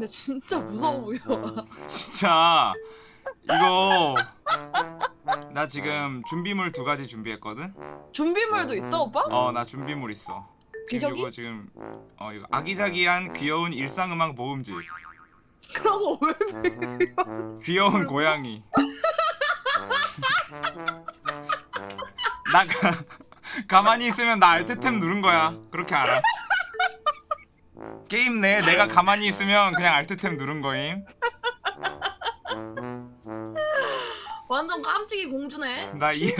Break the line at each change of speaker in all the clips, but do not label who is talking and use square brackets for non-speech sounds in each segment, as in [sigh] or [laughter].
근데 진짜 무서워 보여. [laughs]
진짜 이거 나 지금 준비물 두 가지 준비했거든.
준비물도 있어 오빠?
어 나 준비물 있어. 지금? 이거 지금 어 이거 아기자기한 귀여운 일상음악 모음집.
그럼 왜?
귀여운 고양이. [laughs] 나 가, 가만히 있으면 나 알트템 누른 거야. 그렇게 알아. 게임 내에 내가 가만히 있으면 그냥 알트템 누른 거임.
완전 깜찍이 공주네.
나 이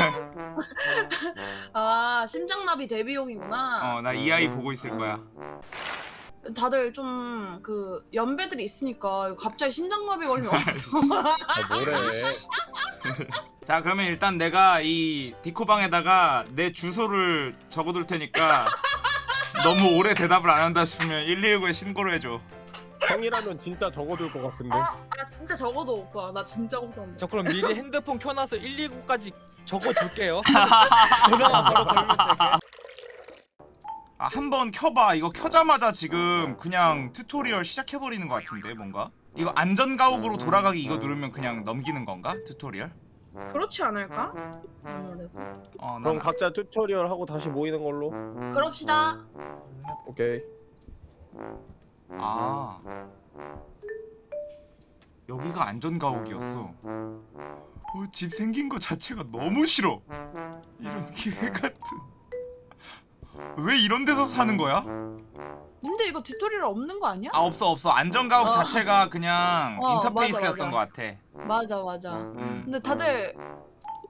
아 심장나비 데뷔용이구나.
어 나 이 아이 보고 있을 거야.
다들 좀 그 연배들이 있으니까 갑자기 심장마비 걸리면 [laughs] 어떡해.
아, 뭐래? [laughs]
자 그러면 일단 내가 이 디코방에다가 내 주소를 적어둘 테니까 [laughs] 너무 오래 대답을 안 한다 싶으면 119에 신고를 해줘.
형이라면 진짜 적어둘 것 같은데.
아 진짜 적어도 오빠 나 진짜 걱정돼.
저 그럼 미리 핸드폰 켜놔서 119까지 적어둘게요. [laughs] 전화만 바로 걸면 되게.
아 한 번 켜봐. 이거 켜자마자 지금 그냥 tutorial 시작해버리는 것 같은데 뭔가? 이거 안전가옥으로 돌아가기 이거 누르면 그냥 넘기는 건가? tutorial?
그렇지 않을까? 아무래도.
어,
그럼
난
각자 tutorial 하고 다시 모이는 걸로.
그럽시다.
오케이.
아 여기가 안전가옥이었어. 어, 집 생긴 거 자체가 너무 싫어. 이런 개 같은. 왜 이런 데서 사는 거야?
근데 이거 튜토리얼 없는 거 아니야?
아 없어 없어 안전가옥
어.
자체가 그냥
어,
인터페이스였던
맞아,
것 같아.
맞아 맞아.
음.
근데 다들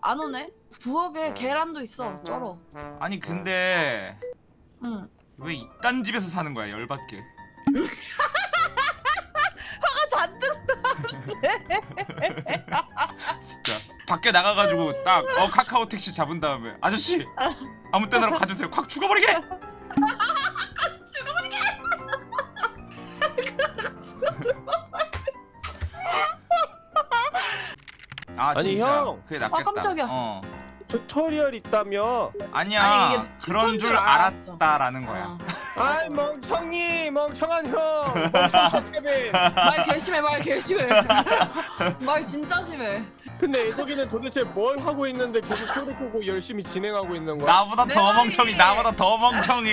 안 오네? 부엌에 계란도 있어. 쩔어.
아니 근데
응.
왜 이딴 집에서 사는 거야 열받게. [laughs]
잔뜩. [laughs]
진짜 밖에 나가가지고 딱 어 카카오 택시 잡은 다음에 아저씨 아무 때나 가주세요 콱 죽어버리게
죽어버리게.
아
아니,
진짜
형.
그게 낫겠다
아, 깜짝이야.
어
튜토리얼 있다며.
아니야
아니, 이게
그런 줄
알았어.
알았다라는 거야
어. [laughs]
아이 멍청이 멍청한 형. 멍청. [laughs]
말 결심해 말 결심해. [laughs] 말 진짜 심해.
근데 애덕이는 도대체 뭘 하고 있는데 계속 소리 끄고 열심히 진행하고 있는 거야?
나보다 내더
말이.
멍청이 나보다 더 멍청이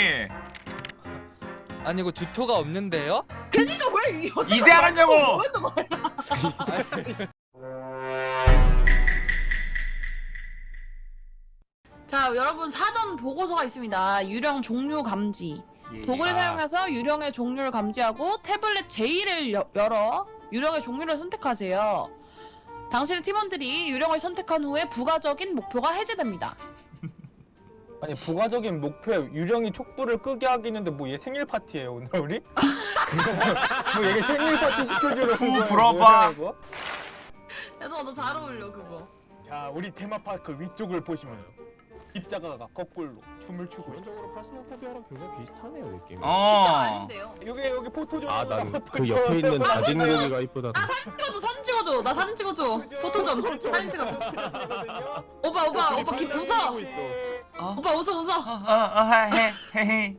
아니 이거 뒤토가 없는데요?
그니까 왜
이제 알았냐고
자 여러분 사전 보고서가 있습니다. 유령 종류 감지.
예,
도구를
아,
사용해서 유령의 종류를 감지하고 태블릿 J를 여- 열어 유령의 종류를 선택하세요. 당신의 팀원들이 유령을 선택한 후에 부가적인 목표가 해제됩니다. [laughs]
아니 부가적인 목표에 유령이 촉불을 끄게 하기는데 뭐 얘 생일 파티예요 오늘 우리? [laughs] 뭐 얘가 생일 파티 시켜주려고
후, 불어봐.
뭐야, 이거?
야너 너 잘 어울려 그거.
자 우리 테마파크 위쪽을 보시면 입자가가 거꾸로 춤을 추고 있어
기본적으로 파스모포비아랑 굉장히 비슷하네요 느낌이.
진짜
어
아닌데요.
여기 여기 포토존
아난 그 옆에 있는 다진 고기가 이쁘다.
찍어줘 사진 찍어줘 나 사진 찍어줘 포토 좀 사진 찍어줘 오빠 오빠 오빠 기 웃어. 오빠 웃어 웃어
어어헤헤헤헤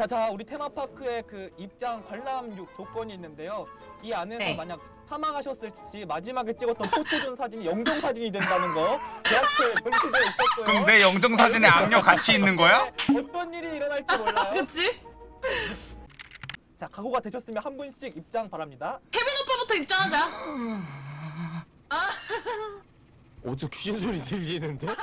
자 자 우리 테마파크의 그 입장 관람 요- 조건이 있는데요 이 안에서
네.
만약 사망하셨을 시 마지막에 찍었던 포토존 사진이 영정 사진이 된다는 거 계약서에 명시되어 있었고요
그럼 내 영정 사진에 악녀 같이 있는 거야?
어떤 일이 일어날지 몰라요
그치?
자 각오가 되셨으면 한 분씩 입장 바랍니다
케빈 오빠부터 입장하자
어디서 귀신 소리 들리는데? [laughs]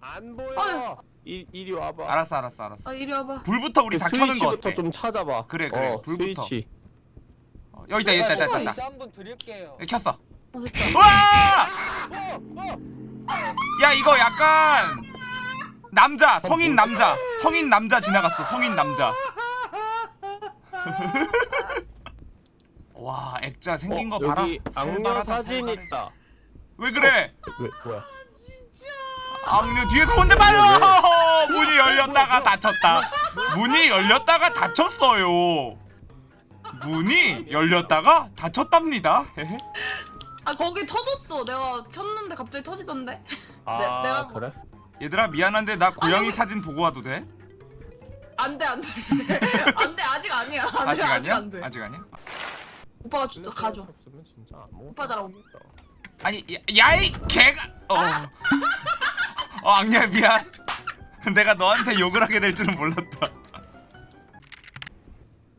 안 보여.
아유.
이 이리 와봐.
알았어 알았어 알았어
아 이리 와봐
불부터 우리 그다 켜는 거
스위치부터
어때?
좀 찾아봐.
그래, 그래.
어,
불부터.
스위치.
어, 여기 있다 있다 있다 있다, 있다
한분 드릴게요
여기 켰어
어
와!
어, 어.
야 이거 약간 남자 성인 남자 성인 남자 지나갔어 성인 남자 [laughs] 와 액자 생긴 거
어,
봐라
여기 악녀 사진. 있다.
왜 그래
왜 뭐야?
악녀 뒤에서 혼자 봐요 문이 열렸다가 닫혔다 문이 열렸다가 닫혔어요 문이 열렸다가 닫혔답니다.
아 거기 터졌어 내가 켰는데 갑자기 터지던데
아
내- 내가-
그래?
얘들아 미안한데 나 고양이
여기-
사진 보고 와도 돼?
아 안돼 안돼 [laughs] 안돼 아직 아니야 안돼
아직
아직
아니야?
안돼
아직 아니야?
오빠가 주, 가져 오빠 잘하고.
아니 야이 개가 어. [laughs] 어 악녀 미안. [laughs] 내가 너한테 욕을 하게 될 줄은 몰랐다. [laughs]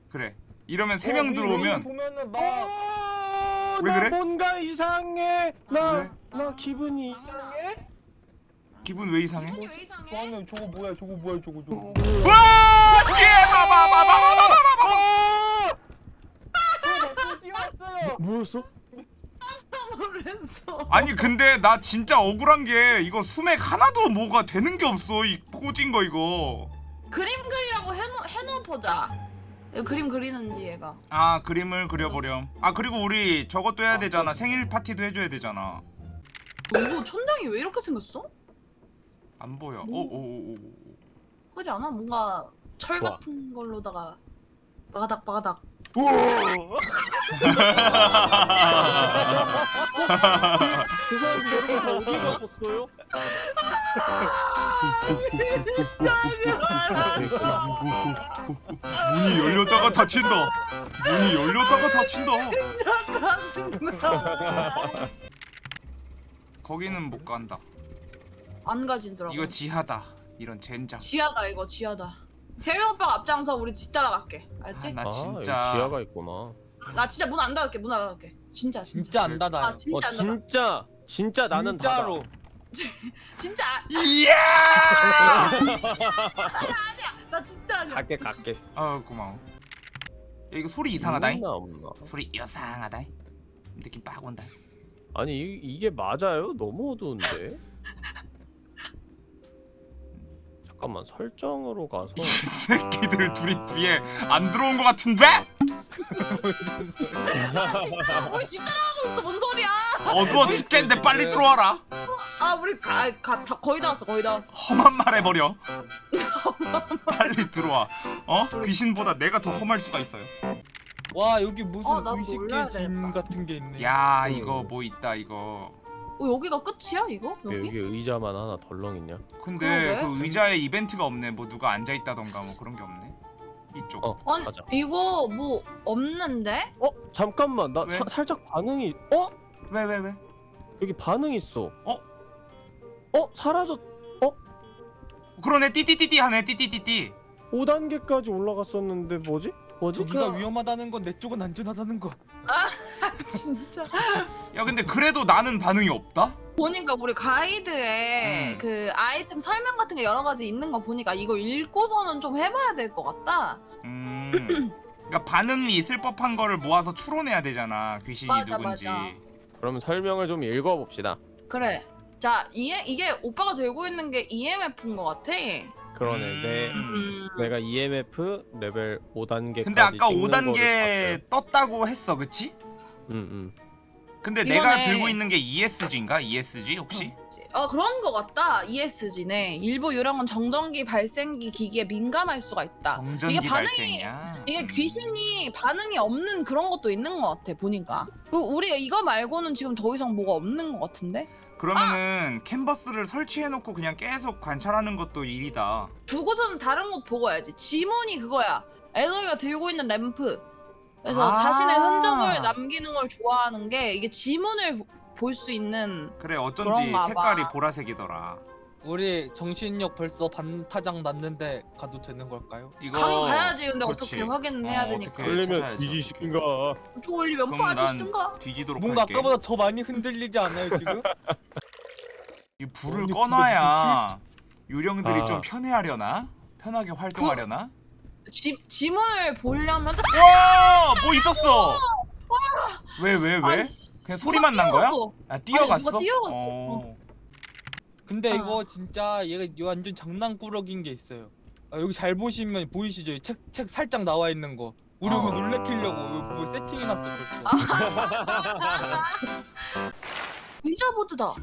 그래. 이러면 세명
어,
들어오면
막
어, 왜나
그래?
뭔가 이상해. 나
왜?
나 기분이 이상해.
기분 왜 이상해?
기분이 왜 이상해?
저거 뭐야 저거 뭐야 저거 저거
와 뒤에 봐봐봐봐봐봐봐.
뭐였어?
아니 근데 나 진짜 억울한 게 이거 수맥 하나도 뭐가 되는 게 없어 이 꽂은 거 이거.
그림 그리라고 해놓, 해놓 보자 이거 그림 그리는지 얘가
아 그림을 그려보렴. 아 그리고 우리 저것도 해야 되잖아. 생일 파티도 해줘야 되잖아.
이거 천장이 왜 이렇게 생겼어?
안 보여.
뭐?
오오오오.
그지 않아? 뭔가 철
좋아.
같은 걸로다가 바가닥 바가닥
그 사람들 여러분 다 어디 가셨어요?
문이 열렸다가 닫힌다. 문이 열렸다가 닫힌다.
짜증나
거기는 못 간다.
안 가진더라고
이거 지하다. 이런 젠장.
지하다 이거 지하다 재명 오빠가 앞장서 우리 뒤따라갈게 알지?
아, 나
아,
진짜
여기 지하가 있구나.
나 진짜 문 안 닫을게 문 안 닫을게 진짜 진짜
진짜 안 닫아요.
아 진짜
어,
안 닫아
진짜 진짜 나는
진짜로. [laughs]
진짜
이야!
나 진짜 아니야
갈게 갈게.
아 고마워. 야, 이거 소리 이상하다잉.
없나 없나.
소리 이상하다잉. 느낌 빡 온다.
아니 이, 이게 맞아요? 너무 어두운데. [laughs] 잠깐만 설정으로 가서
이 새끼들 둘이 뒤에 안 들어온 것 같은데?
우리 뒤따라가고 있어 뭔 소리야
어두워 죽겠는데 빨리 들어와라.
아 우리 가, 가, 다, 거의 다 왔어 거의 다 왔어
험한 말 해버려. [laughs] 빨리 들어와. 어? 귀신보다 내가 더 험할 수가 있어요.
와 여기 무슨
어, 놀라야
진
되겠다.
같은 게 있네.
야 이거 뭐 있다 이거.
어, 여기가 끝이야 이거? 여기?
여기 의자만 하나 덜렁 있냐?
근데
그러게.
그 의자에 이벤트가 없네. 뭐 누가 앉아 있다던가 뭐 그런 게 없네. 이쪽.
어
아니
가자.
이거 뭐 없는데?
어 잠깐만 나
왜?
사- 살짝 반응이 어
왜 왜 왜?
여기 반응 있어.
어?
어 사라졌.
그러네 띠띠띠띠 하네 띠띠띠띠.
5단계까지 올라갔었는데 뭐지? 뭐지?
저기가
그-
위험하다는 건 내 쪽은 안전하다는 거. [laughs]
진짜
야 근데 그래도 나는 반응이 없다?
보니까 우리 가이드에
음.
그 아이템 설명 같은 게 여러 가지 있는 거 보니까 이거 읽고서는 좀 해봐야 될 것 같다
음. 그러니까 반응이 있을 법한 거를 모아서 추론해야 되잖아. 귀신이
맞아,
누군지.
맞아.
그럼 설명을 좀 읽어봅시다.
그래 자 이게, 이게 오빠가 들고 있는 게 EMF인 것 같아
그러네. 내
음.
내가 EMF 레벨 5단계까지
근데 아까 5단계 떴다고 했어, 그치?
응응.
근데
이번에-
내가 들고 있는 게 ESG인가? ESG 혹시?
어 그런 것 같다 ESG네 일부 유령은 정전기 발생기 기기에 민감할 수가 있다
정전기
이게 반응이
발생이야.
이게
음.
귀신이 반응이 없는 그런 것도 있는 것 같아 보니까 그 우리 이거 말고는 지금 더 이상 뭐가 없는 것 같은데
그러면은 캔버스를 설치해놓고 그냥 계속 관찰하는 것도 일이다.
두고서는 다른 곳 보고 와야지 지문이 그거야 에너이가 들고 있는 램프 그래서
아.
자신의 흔적을 남기는 걸 좋아하는 게 이게 지문을 볼 수 있는
그래 어쩐지
그런가 봐.
색깔이 보라색이더라.
우리 정신력 벌써 반타작 났는데 가도 되는 걸까요?
이거
가긴 가야지 근데
그치.
어떻게 확인을 해야
어,
되니까
어떻게 찾아야지,
뒤지시든가.
저 원리
그럼 난
아저씨든가
뒤지도록
뭔가
할게.
아까보다 더 많이 흔들리지 않아요 지금? [laughs]
이 불을
아니,
꺼놔야 유령들이
아.
좀 편해하려나? 편하게 활동하려나?
지, 지문을 보려면
와! 뭐 있었어! 왜, 왜, 왜?
아니, 씨,
그냥 소리만
누가
난 거야?
뛰어갔어.
아, 뛰어갔어?
누가 뛰어갔어.
어.
근데
아.
이거 진짜 얘가 완전 장난꾸러기인 게 있어요. 아, 여기 잘 보시면 보이시죠? 이 책, 책 살짝 나와 있는 거. 우리
어.
오면 놀래키려고 이거 뭐 세팅해놨어 벌써. [laughs]
의자보드다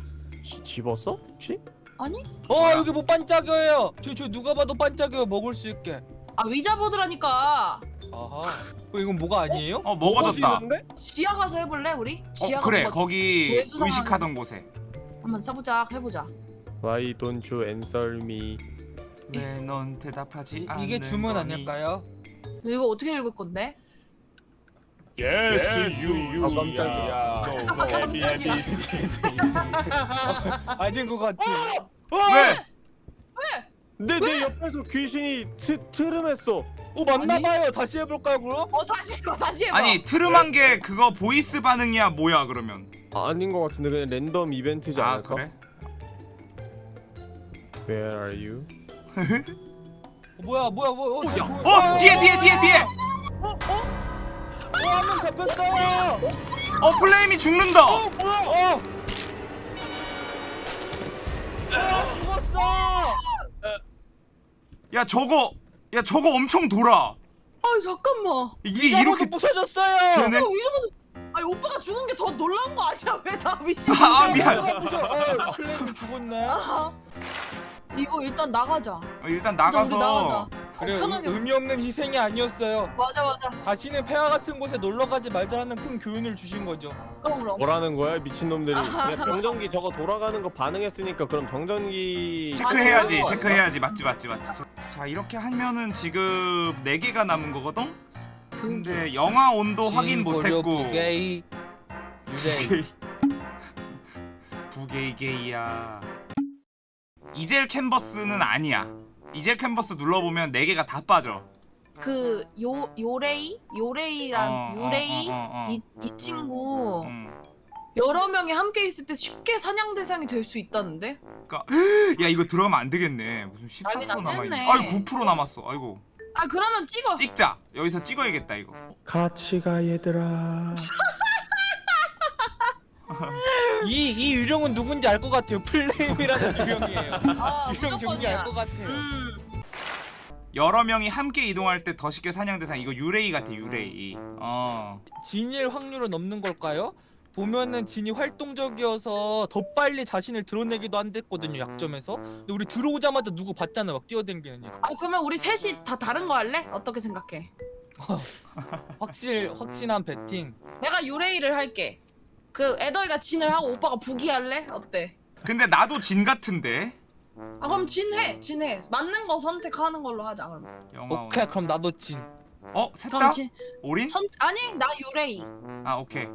지- 집었어? 혹시?
아니?
어
뭐야?
여기 뭐 반짝여요. 저, 저 누가 봐도 반짝여요. 먹을 수 있게.
아 의자보드라니까
아하. 어, 이건 뭐가 아니에요?
어, 먹어졌다.
지하 가서 해볼래 우리? 지하
어, 그래,
가서
거기 의식하던 곳에.
한번 써보자 해보자
Why don't you answer me?
왜 넌 대답하지
이,
않는
이게 주문
거니?
아닐까요?
이거 어떻게 읽을 건데?
예스 유
아, 깜짝이야. [laughs]
아닌 것 같아.
왜?
내, 내 옆에서 귀신이 트, 트름했어
오 맞나봐요. 다시 해볼까요 그럼?
어 다시 해봐 다시 해봐.
아니 트름한 게 그거 보이스 반응이야 뭐야 그러면?
아닌 것 같은데 그냥 랜덤 이벤트지
아
않을까?
그래?
Where are you?
어, 뭐야 뭐야 뭐야? 어, 저,
야,
저-
어 뒤에 뒤에 뒤에 뒤에.
어? 어? 어, 한명 잡혔어요.
어 플레임이 죽는다.
어, 뭐야? 어. 어, 죽었어.
야 저거 야 저거 엄청 돌아.
아 잠깐만.
이게
이렇게
이렇게
부서졌어요.
되네?
어, 이러면 아니 오빠가 죽은 게더 놀라운 거 아니야? [laughs] 왜나 미친?
아, 아, 미안. [laughs]
어, 죽었네.
아, 이거 일단 나가자.
어, 일단 나가서
나가자.
그래
편하게.
의미 없는 희생이 아니었어요.
맞아 맞아.
다시는 폐하 같은 곳에 놀러 가지 말자는 큰 교훈을 주신 거죠.
그럼 그럼.
뭐라는 거야 미친놈들이 [laughs] 그냥 정전기 저거 돌아가는 거 반응했으니까 그럼 정전기
체크해야지. 체크해야지 맞지 맞지 맞지. 자 이렇게 하면은 지금 4 개가 남은 거거든. 근데 영화 온도 확인 못했고
부게이 유레이.
부게이 부게이 게이야. 이젤 캔버스는 아니야. 이젤 캔버스 눌러보면 4 개가 다 빠져.
그 요 요레이 요레이랑
어, 어,
유레이
어, 어, 어.
이, 이 친구
음.
여러 명이 함께 있을 때 쉽게 사냥 대상이 될 수 있다는데? [gasps]
야 이거 들어가면 안 되겠네. 무슨 14%
난리
남아 있네.
났네.
아이 9% 남았어. 아이고.
아 그러면 찍어.
찍자. 여기서 찍어야겠다 이거.
같이 가 얘들아 [laughs] [laughs]
이, 이 유령은 누군지 알 것 같아요. 플레임이라는 [laughs] 유령이에요.
아
유령 종기 알. 것 같아요.
음.
여러 명이 함께 이동할 때 더 쉽게 사냥 대상 이거 유레이 같아 유레이. 어.
진일 확률은 없는 걸까요? 보면은 진이 활동적이어서 더 빨리 자신을 드러내기도 한댔거든요 약점에서 근데 우리 들어오자마자 누구 봤잖아 막 뛰어댕기는
애아 그러면 우리 셋이 다 다른 거 할래? 어떻게 생각해? [laughs]
확실 확신한 배팅
내가 유레이를 할게. 그 애더이가 진을 하고 오빠가 부기 할래? 어때?
근데 나도 진 같은데.
아 그럼 진해 진해 맞는 거 선택하는 걸로 하자 그럼.
영화 온.
오케이 그럼 나도 진
어? 셋 다?
그럼 진
올인?
선 아니 나 유레이.
아 오케이.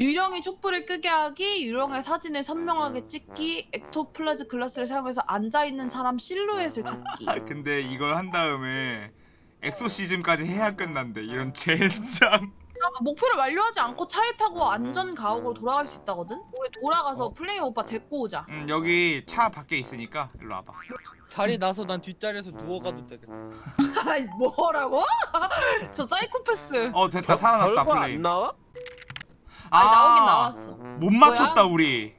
유령이 촛불을 끄게 하기, 유령의 사진을 선명하게 찍기, 엑토플라즈 글라스를 사용해서 앉아 있는 사람 실루엣을 찾기.
아 [laughs] 근데 이걸 한 다음에 엑소시즘까지 해야 끝난대. 이런 젠장.
목표를 완료하지 않고 차에 타고 안전 가옥으로 돌아갈 수 있다거든. 우리 돌아가서 플레임 오빠 데리고 오자.
음 여기 차 밖에 있으니까 일로 와봐.
자리 나서 난 뒷자리에서 누워가도 되겠다 [laughs]
아이 뭐라고? [laughs] 저 사이코패스.
어 됐다 살아났다
별거 안. 나와?
아니
아,
나오긴 나왔어.
못 맞췄다 우리.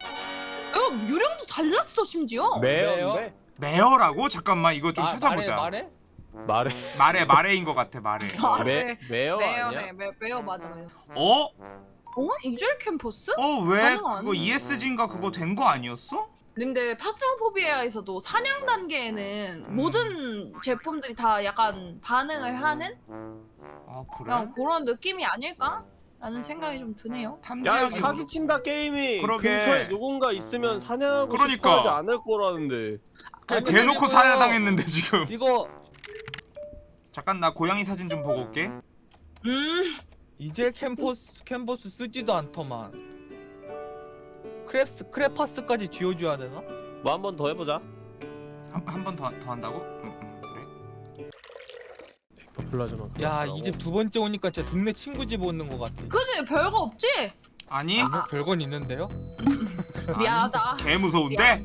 이거 유령도 달랐어 심지어.
매연데?
매어라고? 잠깐만 이거 좀
아,
찾아보자.
말해
말해
말해 말해인 것 같아 말해.
아,
매,
네.
매여 아니야?
매어네 매, 매어 맞아 매어.
어?
어? 이젤 캠퍼스?
어왜
가능 안
그거
해.
ESG인가 그거 된 거 아니었어?
근데 파스모포비아에서도 사냥 단계에는
음.
모든 제품들이 다 약간 반응을 하는
아 그래?
그냥 그런 느낌이 아닐까? 라는 생각이 좀 드네요.
야 사기친다 게임이
그러게.
근처에 누군가 있으면 사냥하고
그러니까.
싶어 하지 않을 거라는데
그냥
아니,
대놓고 사냥당했는데 지금.
이거
잠깐 나 고양이 사진 좀 보고 올게.
음,
이젤 캔버스 캔버스 쓰지도 않더만 크랩스 크레파스까지 쥐어줘야 되나?
뭐 한 번 더 해보자
한번더 더 한다고? 응, 응, 그래.
더 플라즈마
야이 집 두 번째 오니까 진짜 동네 친구 집 오는 것 같아
그지 별거 없지?
아니
아, 별건 있는데요?
미안하다.
개 무서운데?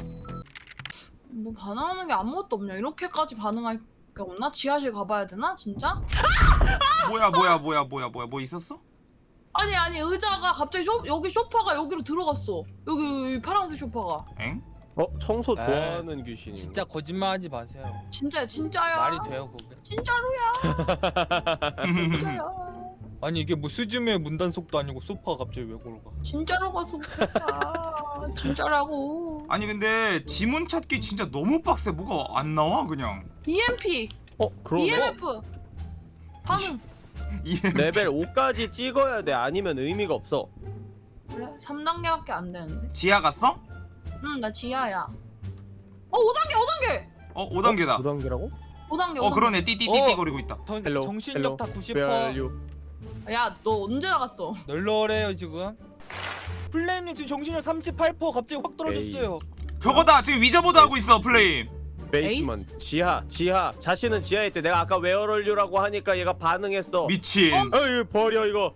뭐 반응하는 게 아무것도 없냐? 이렇게까지 반응할 게 없나? 지하실 가봐야 되나? 진짜?
뭐야 뭐야 뭐야 뭐야 뭐야 뭐 있었어?
아니 아니 의자가 갑자기 쇼, 여기 소파가 여기로 들어갔어. 여기, 여기 파란색 소파가.
엥?
어? 청소
에이,
좋아하는 귀신이
진짜 거짓말하지 마세요
진짜 진짜야.
말이 돼요 그게
진짜로야. [laughs] 진짜야.
아니 이게 뭐 스즈메 문단속도 아니고 소파가 갑자기 왜 걸어가
진짜로 가서 그랬다. 진짜라고.
아니 근데 지문 찾기 진짜 너무 빡세 뭐가 안 나와 그냥
EMP,
어? 그러네
EMF. 반응. [laughs]
EMF
레벨 5까지 찍어야 돼 아니면 의미가 없어
그래? 3단계밖에 안 되는데.
지하 갔어?
응, 나 지하야. 어, 5단계, 5단계!
어 5단계다
5단계라고?
5단계
어 그러네 띠띠띠띠
어.
거리고 있다
전,
헬로,
정신력 다
Where
90%
are you?
야 너 언제 나갔어?
널널해요 지금. 플레임님 지금 정신력 38% 갑자기 확 떨어졌어요.
저거다 지금 위저보드 하고 있어 플레임.
베이스먼 지하 지하. 자신은 지하에 있대. 내가 아까 you라고 하니까 얘가 반응했어.
미친.
어이 버려 이거.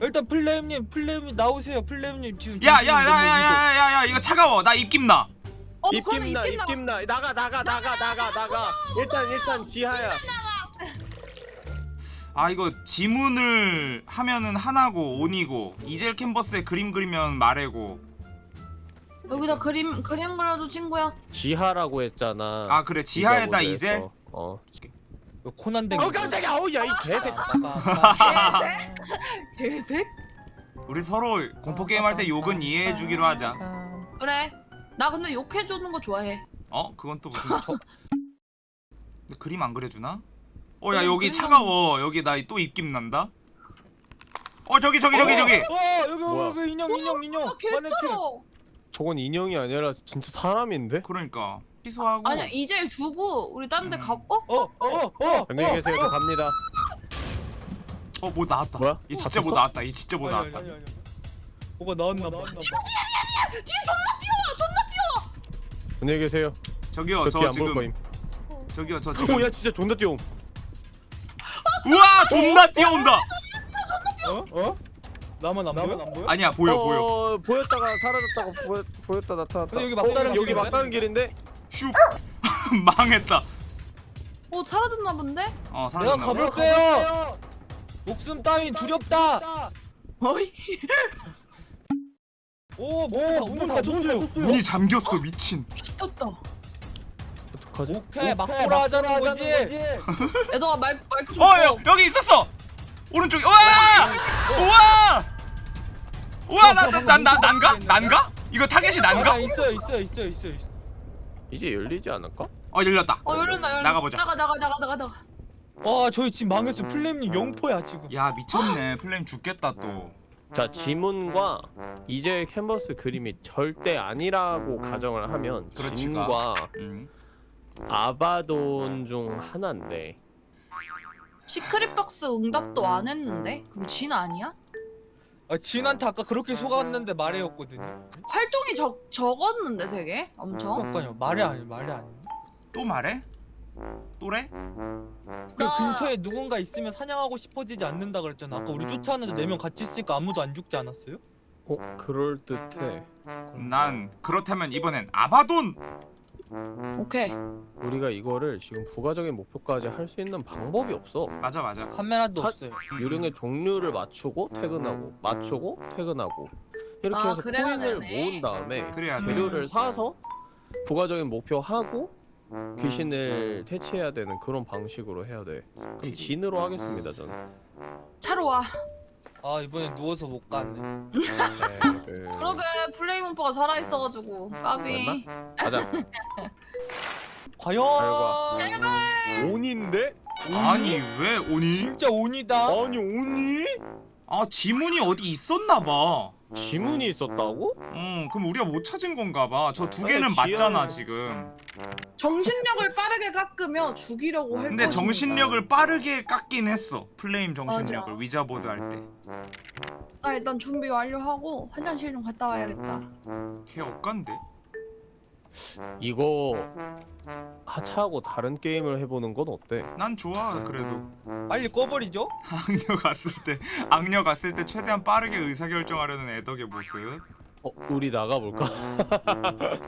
일단 플레임님 플레임님 나오세요. 플레임님 지금.
야야야야야야야 이거 차가워. 나 입김 나.
어 그러네
입김나.
입김나.
입김나 나가 나가 나가. 나가 나가. 일단 일단 지하야
아 이거 지문을 하면은 하나고 온이고 이젤 캔버스에 그림 그리면 말해고.
여기다 그림 그림 그려도 친구야.
지하라고 했잖아.
아 그래. 지하에다
모드에서. 어.
이거 코난 댕
어 깜짝이야. 어우 야이 개새
개색?
우리 서로 공포 게임 할 때 욕은 이해해 주기로 하자.
그래. 나 근데 욕해 주는 거 좋아해.
어? 그건 또 무슨 [laughs] 그림 안 그려주나? 어 야 여기
그리면-
차가워. 여기 나 또 입김 난다. 어 저기 저기 저기 저기.
어 여기
뭐야?
여기 인형 인형 인형.
아
마네킹
저건 인형이 아니라 진짜 사람인데?
그러니까. 취소하고.
아니야 이제 두고 우리 딴 데
음.
가고 어?
어어어
안녕히 계세요. 저 갑니다.
어 뭐 나왔다.
뭐야?
얘 진짜 뭐? 나왔다. 얘 진짜 뭐 나왔다.
뭐가 나왔나 봐.
안녕히 계세요.
저기요
저
저
뒤안 볼
지금
거임.
저기요 저 지금
오야 진짜 존나 뛰어
우와 존나 뛰어온다
어? 어? 나만 안 보여? 안 보여?
아니야 보여 보여
어, 보였다가 사라졌다가 보여, 보였다 나타났다
근데 여기 막다른
어, 여기
길인데?
막다른 길인데?
슈 [laughs] 망했다
어 사라졌나 본데?
어
내가
사라졌나 보다
가볼게요 목숨 따윈 두렵다
어이
오문 닫혔어요
문이 잠겼어 미친
어떡 하지?
오케이 막보라 하자는 거지.
애동아 [laughs] 마이크 마이크
좀어
꺼.
여, 여기 있었어! 오른쪽에 우와! 우와! 우와 나나나나 난가? 난가? 이거 타겟이
아,
난가?
있어요 있어요 있어요 있어요 있어요.
이제 열리지 않을까?
어 열렸다.
어 열렸나 열렸나?
나가보자.
나가 나가 나가 나가 나가.
와 저희 지금 망했어 플레임님 영퍼야 지금.
야 미쳤네. 플레임 죽겠다 또.
자 지문과 이제 캔버스 그림이 절대 아니라고 가정을 하면
그렇지가.
진과
음.
아바돈 중 하나인데.
spirit box 응답도 안 했는데? 그럼 진 아니야?
아, 진한테 아까 그렇게 속았는데 말해였거든요.
활동이 적 적었는데 되게? 엄청?
그러니까요. 말이 아니 말이 아니
또 말해? 또래?
그
나-
근처에 누군가 있으면 사냥하고 싶어지지 않는다 그랬잖아. 아까 우리 쫓아왔는데 네명 같이 있으니까 아무도 안 죽지 않았어요?
어 그럴듯해.
난 그렇다면 이번엔 아바돈
오케이.
우리가 이거를 지금 부가적인 목표까지 할 수 있는 방법이 없어.
맞아 맞아.
카메라도
하-
없어요.
유령의 종류를 맞추고 퇴근하고 맞추고 퇴근하고. 이렇게
아,
해서
그래야
코인을
되네.
모은 다음에
그래야 돼
재료를 사서 부가적인 목표 하고 귀신을 퇴치해야 되는 그런 방식으로 해야 돼. 그럼 진으로 하겠습니다 저는.
차로 와
아 이번에 누워서 못 갔네
네,
그러게 플레이몬퍼가 살아있어가지고 까비
가자. [laughs]
과연
결과. 온인데?
아니 왜 오니?
진짜 온이다
아니 온이?
아 지문이 어디 있었나봐
지문이 있었다고?
어 그럼 우리가 못 찾은 건가 봐 저두
아니,
개는
지하에-
맞잖아 지금
정신력을 빠르게 깎으며 죽이려고 할
근데. 정신력을 빠르게 깎긴 했어 플레임 정신력을
맞아.
위자보드 할 때
나 일단 준비 완료하고 화장실 좀 갔다 와야겠다
걔 억간데?
이거 하차하고 다른 게임을 해보는 건 어때?
난 좋아 그래도
빨리 꺼버리죠 [laughs]
악녀 갔을 때 악녀 갔을 때 최대한 빠르게 의사결정하려는 애덕의 모습
어 우리 나가볼까? [laughs]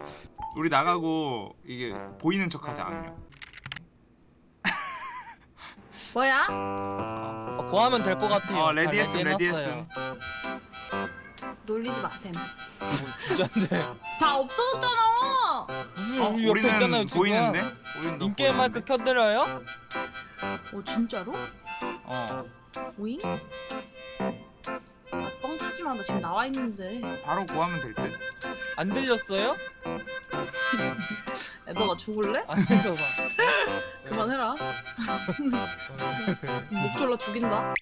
우리 나가고 이게 보이는 척하자 악녀
뭐야?
어, 그거 하면 될 것 같아요 어다
레디했음. 레디했음
놀리지 마셈
진짜인데
다 없어졌잖아
어,
우리 옆에 있잖아요
우리는
지금
보이는데?
인게임 마이크? 켜드려요?
어 진짜로?
어
오잉? 아, 뻥치지 마. 나 지금 나와 있는데.
바로 구하면 될 듯
안 들렸어요?
야, 너가 죽을래?
안 들려봐 [laughs]
그만해라. [laughs] 목 졸라 죽인다.